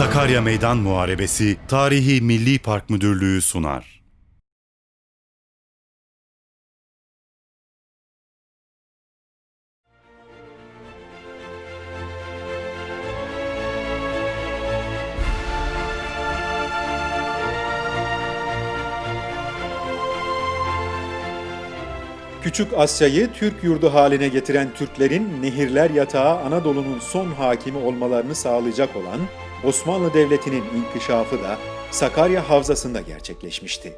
Sakarya Meydan Muharebesi Tarihi Milli Park Müdürlüğü sunar. Küçük Asya'yı Türk yurdu haline getiren Türklerin nehirler yatağı Anadolu'nun son hakimi olmalarını sağlayacak olan Osmanlı Devleti'nin inkişafı da Sakarya Havzası'nda gerçekleşmişti.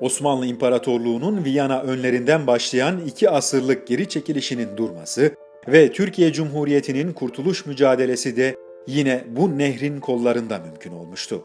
Osmanlı İmparatorluğu'nun Viyana önlerinden başlayan iki asırlık geri çekilişinin durması ve Türkiye Cumhuriyeti'nin kurtuluş mücadelesi de yine bu nehrin kollarında mümkün olmuştu.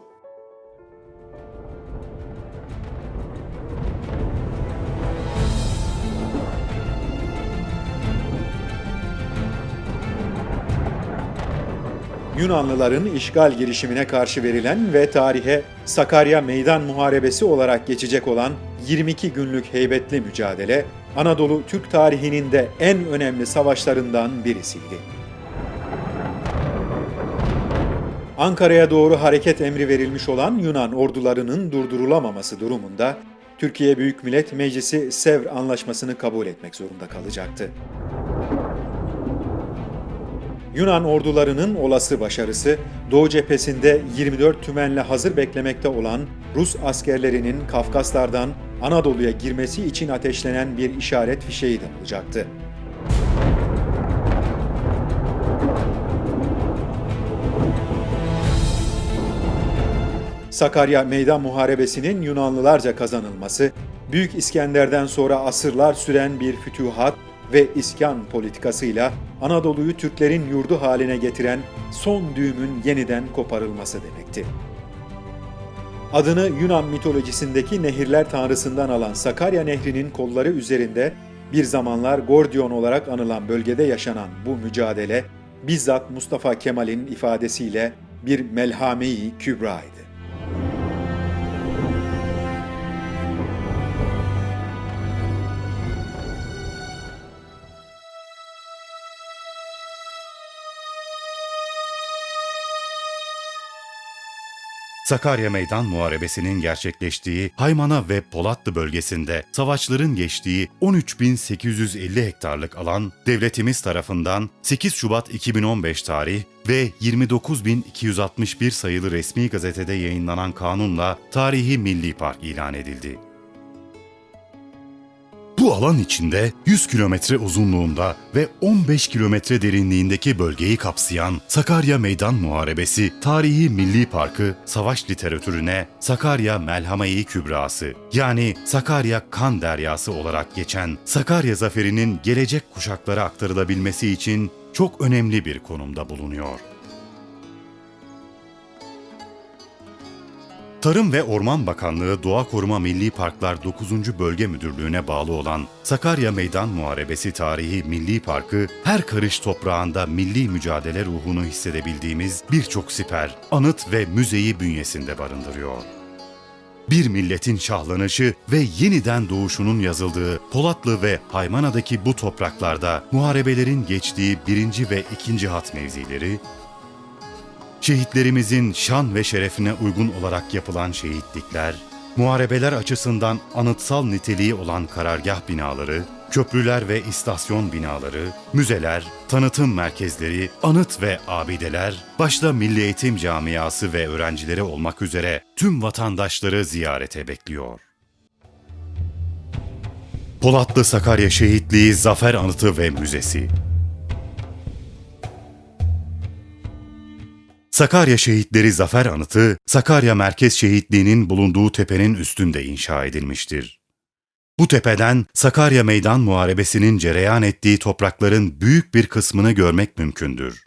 Yunanlıların işgal girişimine karşı verilen ve tarihe Sakarya Meydan Muharebesi olarak geçecek olan 22 günlük heybetli mücadele, Anadolu Türk tarihinin de en önemli savaşlarından birisiydi. Ankara'ya doğru hareket emri verilmiş olan Yunan ordularının durdurulamaması durumunda Türkiye Büyük Millet Meclisi Sevr Anlaşması'nı kabul etmek zorunda kalacaktı. Yunan ordularının olası başarısı, Doğu cephesinde 24 tümenle hazır beklemekte olan Rus askerlerinin Kafkaslardan Anadolu'ya girmesi için ateşlenen bir işaret fişeği de olacaktı. Sakarya Meydan Muharebesi'nin Yunanlılarca kazanılması, Büyük İskender'den sonra asırlar süren bir fütühat ve iskan politikasıyla Anadolu'yu Türklerin yurdu haline getiren son düğümün yeniden koparılması demekti. Adını Yunan mitolojisindeki nehirler tanrısından alan Sakarya Nehri'nin kolları üzerinde bir zamanlar Gordion olarak anılan bölgede yaşanan bu mücadele bizzat Mustafa Kemal'in ifadesiyle bir melhame-i kübraydı. Sakarya Meydan Muharebesi'nin gerçekleştiği Haymana ve Polatlı bölgesinde savaşların geçtiği 13.850 hektarlık alan devletimiz tarafından 8 Şubat 2015 tarih ve 29.261 sayılı resmi gazetede yayınlanan kanunla Tarihi Milli Park ilan edildi. Bu alan içinde 100 kilometre uzunluğunda ve 15 kilometre derinliğindeki bölgeyi kapsayan Sakarya Meydan Muharebesi Tarihi Milli Parkı savaş literatürüne Sakarya Melhame-i Kübrası yani Sakarya Kan Deryası olarak geçen Sakarya Zaferi'nin gelecek kuşaklara aktarılabilmesi için çok önemli bir konumda bulunuyor. Tarım ve Orman Bakanlığı Doğa Koruma Milli Parklar 9. Bölge Müdürlüğü'ne bağlı olan Sakarya Meydan Muharebesi Tarihi Milli Parkı, her karış toprağında milli mücadele ruhunu hissedebildiğimiz birçok siper, anıt ve müzeyi bünyesinde barındırıyor. Bir milletin şahlanışı ve yeniden doğuşunun yazıldığı Polatlı ve Haymana'daki bu topraklarda muharebelerin geçtiği birinci ve ikinci hat mevzileri, şehitlerimizin şan ve şerefine uygun olarak yapılan şehitlikler, muharebeler açısından anıtsal niteliği olan karargah binaları, köprüler ve istasyon binaları, müzeler, tanıtım merkezleri, anıt ve abideler, başta Milli Eğitim Camiası ve öğrencileri olmak üzere tüm vatandaşları ziyarete bekliyor. Polatlı Sakarya Şehitliği Zafer Anıtı ve Müzesi Sakarya Şehitleri Zafer Anıtı, Sakarya Merkez Şehitliği'nin bulunduğu tepenin üstünde inşa edilmiştir. Bu tepeden Sakarya Meydan Muharebesi'nin cereyan ettiği toprakların büyük bir kısmını görmek mümkündür.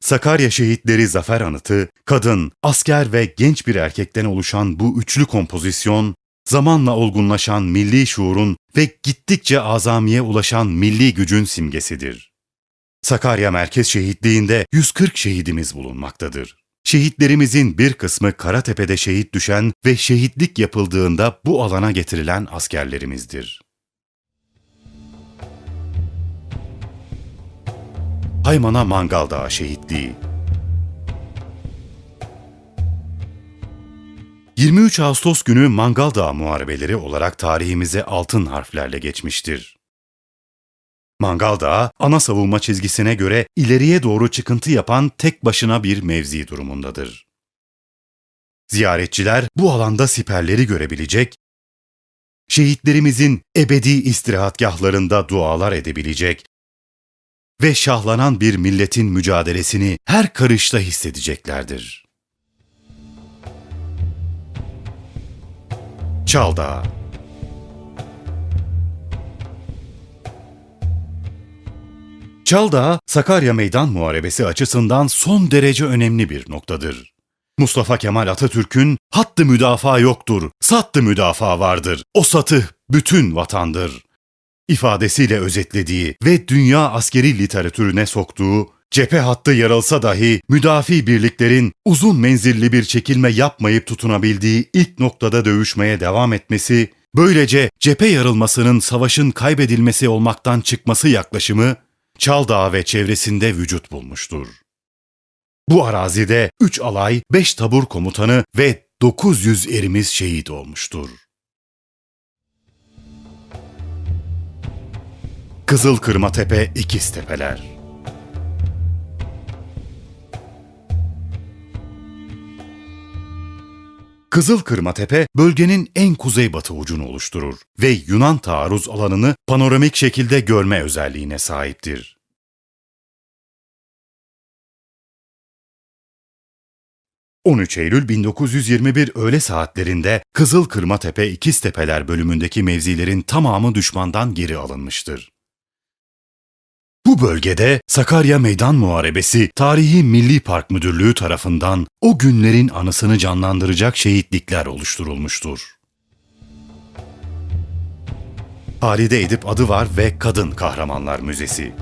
Sakarya Şehitleri Zafer Anıtı, kadın, asker ve genç bir erkekten oluşan bu üçlü kompozisyon, zamanla olgunlaşan milli şuurun ve gittikçe azamiye ulaşan milli gücün simgesidir. Sakarya Merkez Şehitliği'nde 140 şehidimiz bulunmaktadır. Şehitlerimizin bir kısmı Karatepe'de şehit düşen ve şehitlik yapıldığında bu alana getirilen askerlerimizdir. Haymana Mangal Dağı şehitliği. 23 Ağustos günü Mangal Dağı muharebeleri olarak tarihimize altın harflerle geçmiştir. Mangal Dağı, ana savunma çizgisine göre ileriye doğru çıkıntı yapan tek başına bir mevzi durumundadır. Ziyaretçiler bu alanda siperleri görebilecek, şehitlerimizin ebedi istirahatgahlarında dualar edebilecek ve şahlanan bir milletin mücadelesini her karışta hissedeceklerdir. Çaldağ Çaldağ, Sakarya Meydan Muharebesi açısından son derece önemli bir noktadır. Mustafa Kemal Atatürk'ün hattı müdafaa yoktur, sattı müdafaa vardır, o satı bütün vatandır ifadesiyle özetlediği ve dünya askeri literatürüne soktuğu cephe hattı yarılsa dahi müdafi birliklerin uzun menzilli bir çekilme yapmayıp tutunabildiği ilk noktada dövüşmeye devam etmesi, böylece cephe yarılmasının savaşın kaybedilmesi olmaktan çıkması yaklaşımı Çaldağ ve çevresinde vücut bulmuştur. Bu arazide 3 alay, 5 tabur komutanı ve 900 erimiz şehit olmuştur. Kızıl Kırmatepe İkiz Tepeler Kızıl Kırmatepe bölgenin en kuzeybatı ucunu oluşturur ve Yunan taarruz alanını panoramik şekilde görme özelliğine sahiptir. ...13 Eylül 1921 öğle saatlerinde Kızıl Kırmatepe İkiztepeler bölümündeki mevzilerin tamamı düşmandan geri alınmıştır. Bu bölgede Sakarya Meydan Muharebesi Tarihi Milli Park Müdürlüğü tarafından o günlerin anısını canlandıracak şehitlikler oluşturulmuştur. Halide Edip adı var ve Kadın Kahramanlar Müzesi.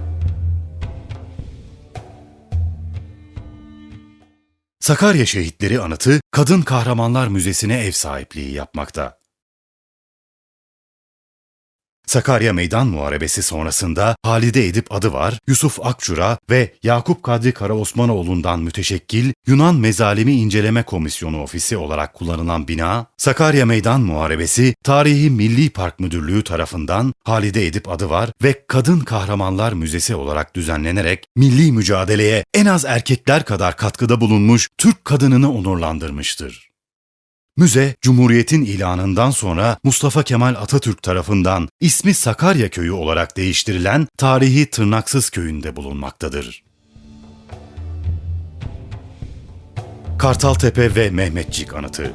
Sakarya Şehitleri Anıtı Kadın Kahramanlar Müzesi'ne ev sahipliği yapmakta. Sakarya Meydan Muharebesi sonrasında Halide Edip adı var, Yusuf Akçura ve Yakup Kadri Karaosmanoğlu'ndan müteşekkil Yunan Mezalimi İnceleme Komisyonu Ofisi olarak kullanılan bina, Sakarya Meydan Muharebesi Tarihi Milli Park Müdürlüğü tarafından Halide Edip adı var ve Kadın Kahramanlar Müzesi olarak düzenlenerek milli mücadeleye en az erkekler kadar katkıda bulunmuş Türk kadınını onurlandırmıştır. Müze, Cumhuriyet'in ilanından sonra Mustafa Kemal Atatürk tarafından ismi Sakarya Köyü olarak değiştirilen tarihi Tırnaksız Köyü'nde bulunmaktadır. Kartaltepe ve Mehmetçik Anıtı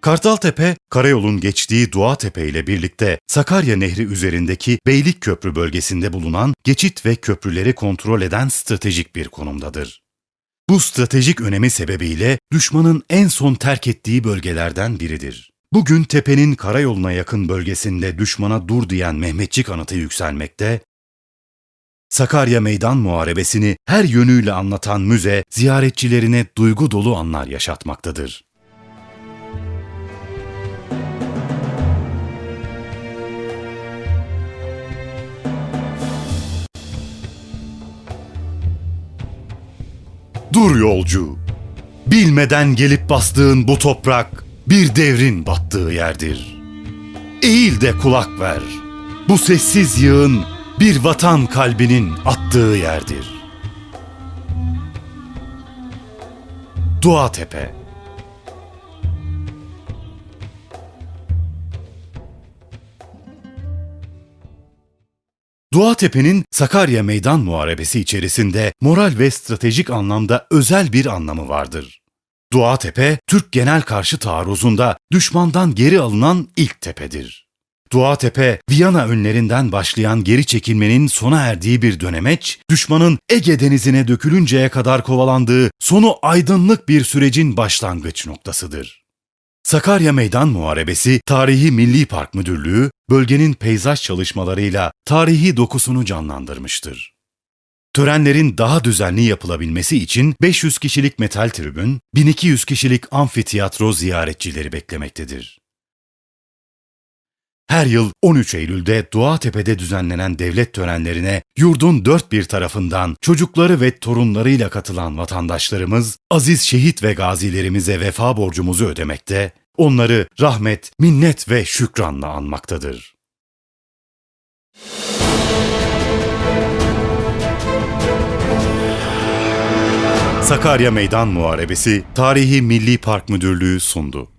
Kartaltepe, karayolun geçtiği Duatepe ile birlikte Sakarya Nehri üzerindeki Beylik Köprü bölgesinde bulunan geçit ve köprüleri kontrol eden stratejik bir konumdadır. Bu stratejik önemi sebebiyle düşmanın en son terk ettiği bölgelerden biridir. Bugün tepenin karayoluna yakın bölgesinde düşmana dur diyen Mehmetçik anıtı yükselmekte, Sakarya Meydan Muharebesini her yönüyle anlatan müze ziyaretçilerine duygu dolu anlar yaşatmaktadır. Dur yolcu, bilmeden gelip bastığın bu toprak bir devrin battığı yerdir. Eğil de kulak ver, bu sessiz yığın bir vatan kalbinin attığı yerdir. Dua Tepe Duatepe'nin Sakarya Meydan Muharebesi içerisinde moral ve stratejik anlamda özel bir anlamı vardır. Duatepe, Türk genel karşı taarruzunda düşmandan geri alınan ilk tepedir. Duatepe, Viyana önlerinden başlayan geri çekilmenin sona erdiği bir dönemeç, düşmanın Ege denizine dökülünceye kadar kovalandığı sonu aydınlık bir sürecin başlangıç noktasıdır. Sakarya Meydan Muharebesi Tarihi Milli Park Müdürlüğü, bölgenin peyzaj çalışmalarıyla tarihi dokusunu canlandırmıştır. Törenlerin daha düzenli yapılabilmesi için 500 kişilik metal tribün, 1200 kişilik amfiteyatro ziyaretçileri beklemektedir. Her yıl 13 Eylül'de Doğatepe'de düzenlenen devlet törenlerine yurdun dört bir tarafından çocukları ve torunlarıyla katılan vatandaşlarımız aziz şehit ve gazilerimize vefa borcumuzu ödemekte, onları rahmet, minnet ve şükranla anmaktadır. Sakarya Meydan Muharebesi Tarihi Milli Park Müdürlüğü sundu.